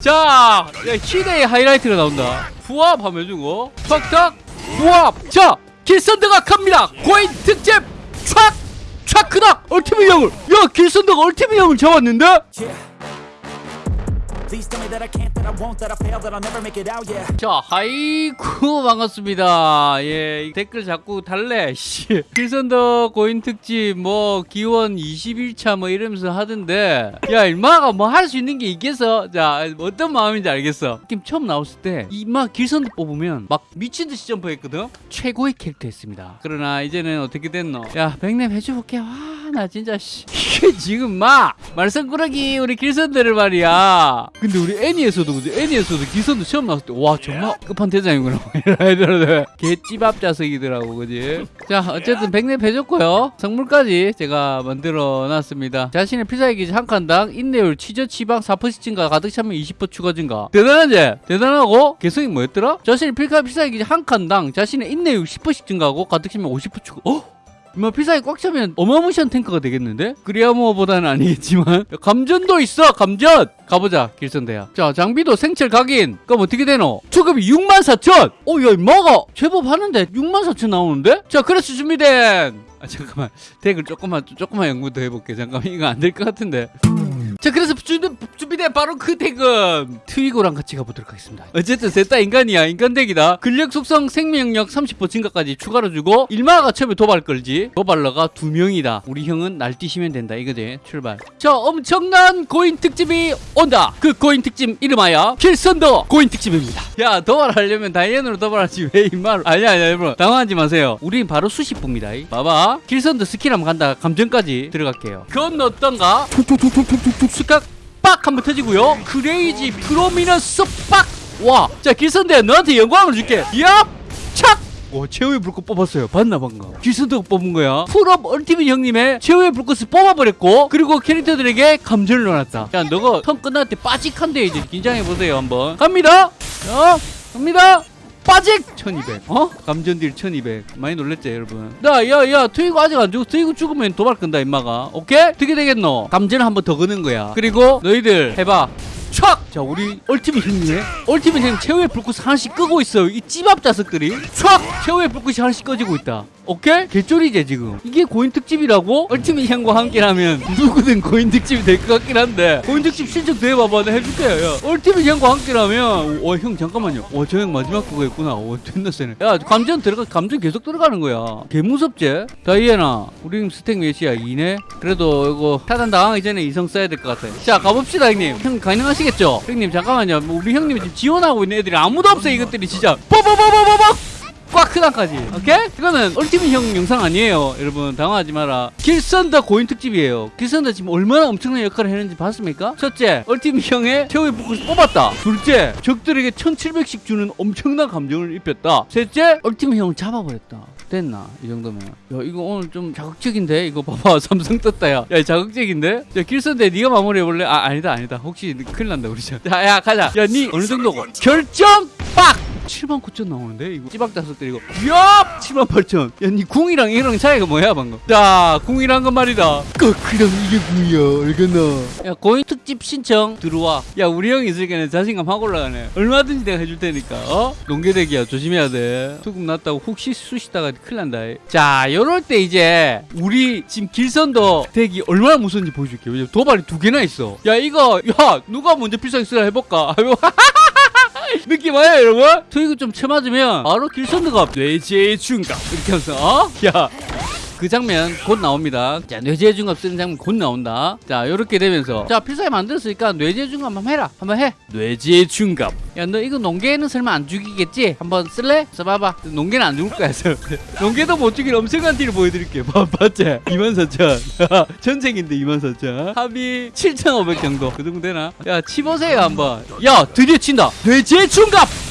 자, 야, 희대의 하이라이트가 나온다. 후압 하면 주고, 탁탁, 후압. 자, 길선드가 갑니다. 고인 특집, 촥, 촥크다. 얼티밋 형을. 야, 길선드가 얼티밋 형을 잡았는데? 자, 하이쿠 반갑습니다. 예, 이 댓글 자꾸 달래. 씨. 길선더 고인 특집 뭐 기원 21차 뭐 이러면서 하던데 야, 임마가 뭐 할 수 있는 게 있겠어? 자, 어떤 마음인지 알겠어. 게임 처음 나왔을 때 이마 길선더 뽑으면 막 미친 듯이 점프했거든. 최고의 캐릭터였습니다. 그러나 이제는 어떻게 됐노? 야, 백랩 해줘볼게. 와, 나 진짜 씨. 이게 지금 막 말썽꾸러기 우리 길선더를 말이야. 근데 우리 애니에서도 그지? 애니에서도 길선더 처음 나왔을 때 와 정말 끝판 대장이구나 애들은 개찌밥 자석이더라고 그지? 자 어쨌든 백랩 해줬고요 성물까지 제가 만들어 놨습니다 자신의 필살기 기지 한 칸당 인내율 치저 치방 4% 증가 가득 차면 20% 추가 증가 대단하지? 대단하고 개성이 뭐였더라? 자신의 필살 필살기 기지 한 칸당 자신의 인내율 10%씩 증가하고 가득 차면 50% 추가 어? 뭐 필살기 꽉 차면 어마무시한 탱크가 되겠는데? 그리아모어보다는 아니겠지만 감전도 있어 감전! 가보자 길선대야 자 장비도 생철 각인 그럼 어떻게 되노? 초급이 64,000! 어야 임마가 제법 하는데 64,000 나오는데? 자 그래서 준비된 아 잠깐만 댓글 조금만 조금만 연구 더 해볼게 잠깐만 이거 안 될 것 같은데 자 그래서 준비, 준비된 바로 그 덱은 트위고랑 같이 가보도록 하겠습니다. 어쨌든 셋 다 인간이야 인간 덱이다. 근력 속성 생명력 30% 증가까지 추가로 주고 일마가 처음에 도발 걸지 도발러가 두 명이다. 우리 형은 날뛰시면 된다. 이거지 출발. 자 엄청난 고인 특집이 온다. 그 고인 특집 이름하여 필선더 고인 특집입니다. 야 도발하려면 다이앤으로 도발하지 왜 임마로 아니야 아니야 여러분. 당황하지 마세요. 우린 바로 수십부입니다. 봐봐. 길선더 스킬 한번 간다. 감정까지 들어갈게요. 그건 어떤가? 툭툭툭툭툭툭 스각 빡 한번 터지고요. 크레이지 프로미너스 빡와자 길선대 너한테 영광을 줄게. 얍! 착! 오 최후의 불꽃 뽑았어요. 봤나 방금? 길선대가 뽑은 거야. 풀업 얼티밋 형님의 최후의 불꽃을 뽑아버렸고 그리고 캐릭터들에게 감전을 넣어놨다. 야 너가 턴 끝날 때 빠직한데 이제 긴장해보세요 한번. 갑니다! 자 갑니다 빠직! 1200 어? 감전딜 1200 많이 놀랬죠 여러분. 야야야 트위고 아직 안 죽어 트위고 죽으면 도발 끈다 임마가. 오케이? 어떻게 되겠노? 감전을 한번 더 거는 거야. 그리고 너희들 해봐. 촥! 자 우리 얼티밋 형님의 얼티밋 형님 최후의 불꽃 하나씩 끄고 있어요 이 찌밥 자석들이. 촥! 최후의 불꽃이 하나씩 꺼지고 있다 오케이? 개쫄이지 지금. 이게 고인 특집이라고? 얼티밋 형과 함께라면 누구든 고인 특집이 될 것 같긴 한데. 고인 특집 신청 더 해봐봐. 내가 해줄게요 야. 얼티밋 형과 함께라면 와형 잠깐만요. 와저 형 마지막 그거였구나. 와 존나 세네. 야 감전 들어가 감전 계속 들어가는 거야. 개 무섭지? 다이애나 우리 스택 몇이야? 2네? 그래도 이거 차단 당하기 전에 이성 써야 될 것 같아. 자 가봅시다 형님. 형 가능하시겠죠? 형님 잠깐만요. 뭐 우리 형님이 지금 지원하고 있는 애들이 아무도 없어 이것들이 진짜. 뽀뽀뽀뽀뽀뽀 꽉 크단까지. 오케이? 이거는 얼티밋 형 영상 아니에요. 여러분 당황하지 마라. 길선더 고인 특집이에요. 길선더 지금 얼마나 엄청난 역할을 했는지 봤습니까? 첫째 얼티밋 형의 최후의 불꽃을 뽑았다. 둘째 적들에게 1700씩 주는 엄청난 감정을 입혔다. 셋째 얼티밋 형을 잡아버렸다. 됐나? 이 정도면. 야 이거 오늘 좀 자극적인데? 이거 봐봐. 삼성 떴다 야야 자극적인데? 야 길선대 네가 마무리해볼래? 아 아니다 아니다. 혹시 큰일 난다 우리 자야 가자. 야 니 어느 정도고 결정 빡 7만 9천 나오는데 이거? 찌박 다섯 때리고 야 7만 8천. 야니 궁이랑 이랑 차이가 뭐야 방금? 자 궁이란 건 말이다. 거크랑 이게 궁이야 알겠나. 야 고인 특집 신청 들어와. 야 우리 형 있으니까 자신감 확 올라가네. 얼마든지 내가 해줄 테니까 어? 농계대기야 조심해야 돼. 투금 났다고 혹시 쑤시다가 큰일 난다. 자 요럴 때 이제 우리 지금 길선도 덱이 얼마나 무서운지 보여줄게. 왜냐면 도발이 두 개나 있어. 야 이거 야 누가 먼저 필살기 쓰라 해볼까? 아이고 느낌 와요 여러분? 트위그 좀 쳐맞으면 바로 길선드가 뇌지의 중갑 이렇게 하면서 어? 야. 그 장면 곧 나옵니다. 자, 뇌지의 중갑 쓰는 장면 곧 나온다. 자, 이렇게 되면서 자, 필살기 만들었으니까 뇌지의 중갑 한번 해라. 한번 해. 뇌지의 중갑. 야, 너 이거 농계는 설마 안 죽이겠지? 한번 쓸래? 써봐봐. 농계는 안 죽을 거야. 농계도 못 죽일 엄청난 딜을 보여드릴게. 봐, 봤지? 24,000. 전쟁인데 24,000. 합이 7,500 정도. 그 정도 되나? 야, 치보세요 한번. 야, 드디어 친다. 뇌지의 중갑.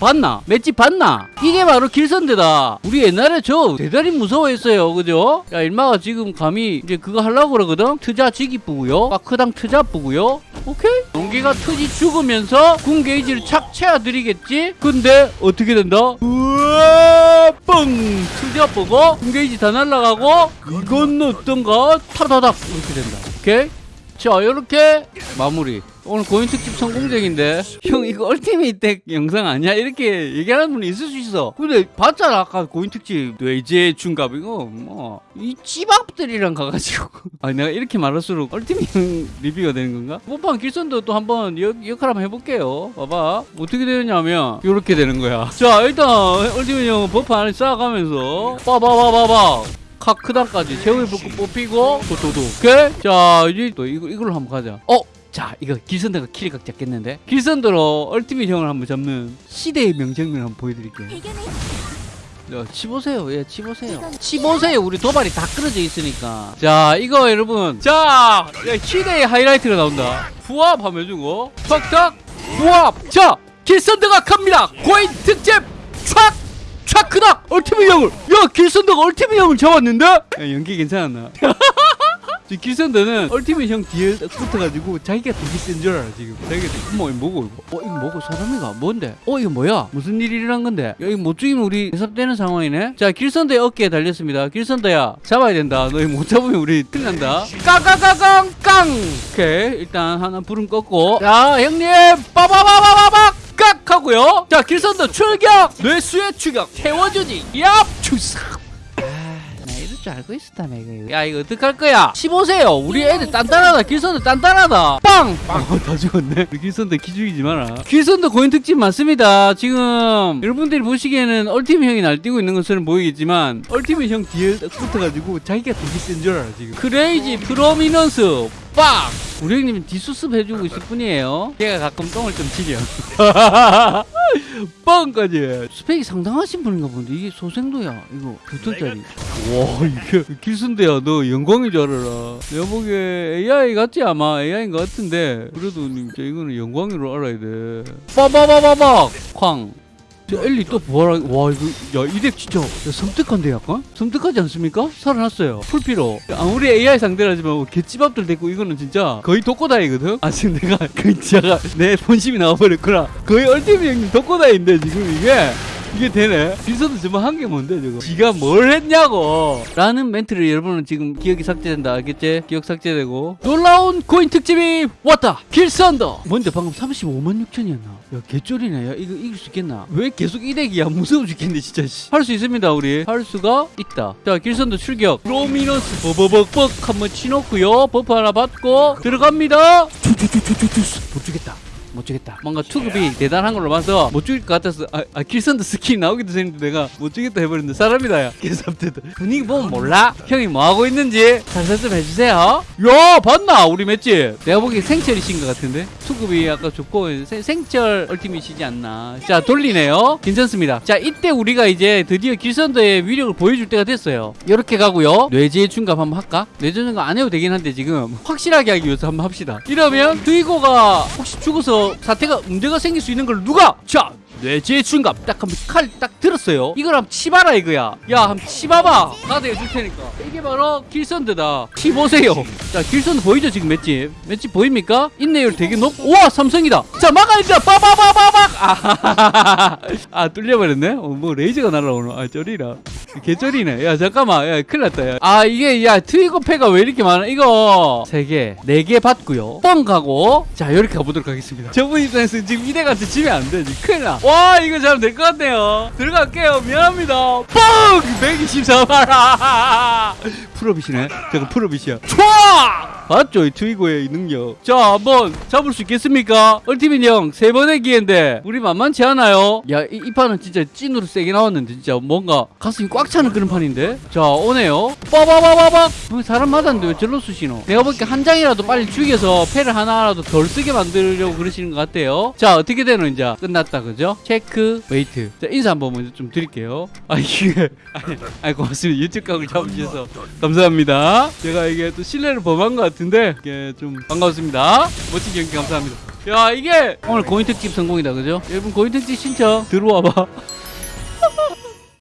봤나? 맷집 봤나? 이게 바로 길선대다. 우리 옛날에 저 대단히 무서워했어요. 그죠? 야, 일마가 지금 감히 이제 그거 하려고 그러거든? 트자 지기 뿌고요. 마크당 트자 뿌고요. 오케이? 농기가 트지 죽으면서 궁 게이지를 착 채워드리겠지? 근데 어떻게 된다? 우와, 뻥! 트자 뿌고 궁 게이지 다 날라가고 이건 어떤가? 타다닥 이렇게 된다. 오케이? 자, 이렇게 마무리. 오늘 고인 특집 성공적인데? 형 이거 얼티밋 덱 영상 아니야? 이렇게 얘기하는 분이 있을 수 있어. 근데 봤잖아 아까 고인 특집. 뇌제 중갑 이거 뭐 이 찌밥들이랑 가가지고. 아 내가 이렇게 말할수록 얼티밋 리뷰가 되는 건가? 뽀빵 길선도 또 한번 역, 역할 한번 해볼게요. 봐봐. 어떻게 되느냐면 이렇게 되는 거야. 자 일단 얼티밋 형 버프 안에 쌓아가면서 빠바바바바 카크단까지 제우의 불꽃 뽑히고 도도도. 오케이? 자 이제 또 이거 이걸로 한번 가자. 어 자 이거 길선더가 키리각 잡겠는데 길선더로 얼티밋 형을 한번 잡는 시대의 명장면 한번 보여드릴게요 자, 치보세요. 예, 치보세요. 치보세요. 우리 도발이 다 끊어져 있으니까. 자, 이거 여러분. 자, 야, 시대의 하이라이트가 나온다. 후압 하면 해주고, 탁탁, 후압. 자, 길선더가 갑니다. 고인 특집, 촥! 촥 크다! 얼티밋 형을! 야, 길선더가 얼티밋 형을 잡았는데? 야, 연기 괜찮았나? 저 길선더는 얼티밋 형 뒤에 딱 붙어가지고 자기가 되게 센줄 알아 지금. 자기가 어머 이거 뭐고 이거? 어 이거 뭐고 사람이가 뭔데? 어 이거 뭐야? 무슨 일이 일어난 건데? 야 이거 못 죽이면 우리 해섭되는 상황이네? 자 길선더의 어깨에 달렸습니다. 길선더야 잡아야 된다. 너 이거 못 잡으면 우리 큰일 난다. 깡깡깡깡깡! 오케이 일단 하나 불은 껐고. 자 형님 빠바바바바박 깍! 하고요. 자 길선더 출격! 뇌수의 추격 태워주지 얍! 추삭 줄 알고 있었다며 이거. 야 이거 어떡할 거야? 15세요. 우리 애들 단단하다. 길선더 단단하다. 빵! 어, 다 죽었네. 우리 길선더 기죽이지 마라. 길선더 고인 특집 맞습니다. 지금 여러분들이 보시기에는 Ultimate 형이 날뛰고 있는 것처럼 보이겠지만 Ultimate 형 뒤에 딱 붙어가지고 자기가 되게 센 줄 알아 지금. Crazy Prominence 빵! 우리 형님은 뒷수습 해주고 있을 뿐이에요. 걔가 가끔 똥을 좀 치려 빵까지 스펙이 상당하신 분인가 본데 이게 소생도야 이거. 몇 톤짜리. 와 이게 길선더야 너 영광인 줄 알아라. 내가 보기에 AI 같지 아마? AI인 것 같은데. 그래도 진짜 이거는 영광으로 알아야 돼. 빠바바바박! 쾅. 저 엘리 또 부활하 와 이거 야이덱 진짜 야, 섬뜩한데 약간? 섬뜩하지 않습니까? 살아났어요. 풀피로. 아무리 AI 상대라지만 뭐 개찌밥들 됐고 이거는 진짜 거의 독고다이거든? 아 지금 내가 그 진짜가 내 본심이 나와버렸구나. 거의 얼티밋 형님 독고다이인데 지금 이게 이게 되네. 빈서도 정말 한게 뭔데 저거? 지가 뭘 했냐고. 라는 멘트를 여러분은 지금 기억이 삭제된다. 알겠지? 기억 삭제되고. 놀라운 코인 특집이 왔다. 길선더 뭔데 방금 35만 6천이었나? 야 개쫄이네. 야 이거 이길 수 있겠나? 왜 계속 이 덱이야? 무서워 죽겠네 진짜 할 수 있습니다 우리. 할 수가 있다. 자 길선더 출격. Prominence 버버벅벅 한번 치놓고요. buff 하나 받고 들어갑니다. 못 주겠다 못 주겠다. 뭔가 투급이 대단한 걸로 봐서 못 죽일 것 같아서 아, 아 길선더 스킨 나오기도 전인데 내가 못 주겠다 해버렸는데 사람이다 야. 개삽대다. 분위기 보면 몰라. 형이 뭐 하고 있는지 살살 좀 해주세요. 야 봤나 우리 맷집. 내가 보기에 생철이신 것 같은데 투급이 아까 좋고 생, 생철 Ultimate이지 않나. 자 돌리네요. 괜찮습니다. 자 이때 우리가 이제 드디어 길선더의 위력을 보여줄 때가 됐어요. 이렇게 가고요. 뇌제 중갑 한번 할까? 뇌제 중갑 안 해도 되긴 한데 지금 확실하게 하기 위해서 한번 합시다. 이러면 트위고가 혹시 죽어서 사태가 문제가 생길 수 있는 걸 누가? 자 뇌제 중갑 딱 한번 칼 딱 들었어요. 이걸 한번 치봐라 이거야. 야 한번 치봐봐. 나도 해줄 테니까. 이게 바로 길선드다. 치보세요. 자 길선드 보이죠 지금 맷집? 맷집 보입니까? 인내율 되게 높 우와 삼성이다. 자 막아야죠 빠바바바박. 아, 아 뚫려버렸네? 어, 뭐 레이저가 날아오노 아 쩌리라 개쩌리네. 야 잠깐만. 야 큰일 났다 야. 아 이게 야 트위거 패가 왜 이렇게 많아? 이거 세개네 개 받고요. 뻥 가고. 자 이렇게 가보도록 하겠습니다. 저분 입장에서 지금 이대같이 지면 안돼 큰일 나와 이거 잘될것 같네요. 들어갈게요. 미안합니다. 뻥! 124마라 프로빗이네. 저거 프로빗이야. 촤 봤죠? 이 트위고의 이 능력. 자 한번 잡을 수 있겠습니까? Ultimate 형세 번의 기회인데 우리 만만치 않아요. 야 이 이 판은 진짜 찐으로 세게 나왔는데 진짜 뭔가 가슴이 꽉 차는 그런 판인데? 자 오네요. 빠바바바박! 어, 사람 맞았는데 왜 절로 쑤시노? 내가 보기에 한 장이라도 빨리 죽여서 패를 하나라도 덜 쓰게 만들려고 그러시는 것 같아요. 자 어떻게 되노 이제? 끝났다 그죠? 체크 웨이트. 자 인사 한번 먼저 좀 드릴게요. 아 이게 아니, 아니 고맙습니다. 유튜브 각을 잡으셔서 감사합니다. 제가 이게 또 신뢰를 범한 것 같 은데 이게 좀 반갑습니다. 멋진 경기 감사합니다. 야 이게 오늘 고인 특집 성공이다 그죠? 여러분 고인 특집 신청 들어와봐